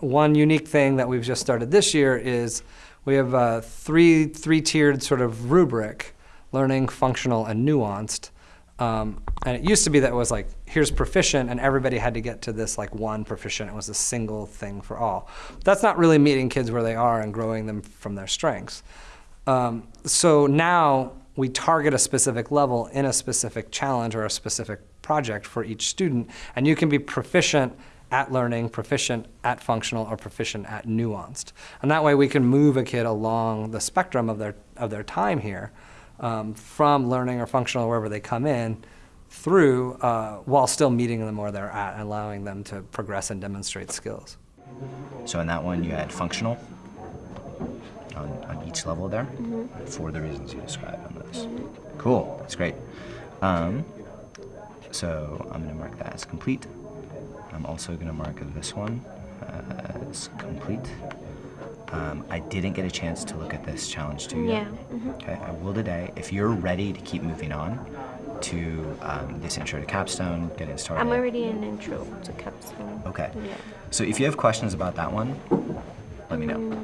one unique thing that we've just started this year is we have a three, three-tiered sort of rubric, learning, functional, and nuanced. Um, and it used to be that it was like, here's proficient, and everybody had to get to this like one proficient. It was a single thing for all. That's not really meeting kids where they are and growing them from their strengths. Um, so now we target a specific level in a specific challenge or a specific project for each student, and you can be proficient at learning, proficient at functional, or proficient at nuanced. And that way we can move a kid along the spectrum of their, of their time here um, from learning or functional, wherever they come in, through uh, while still meeting them where they're at and allowing them to progress and demonstrate skills. So in that one, you had functional on, on each level there for the reasons you described on those. Cool, that's great. Um, so I'm gonna mark that as complete. I'm also gonna mark this one as complete. Um, I didn't get a chance to look at this challenge too yet. Yeah, Okay, I will today. If you're ready to keep moving on to um, this intro to capstone, getting started. I'm already in intro to capstone. Okay. Yeah. So if you have questions about that one, let me know.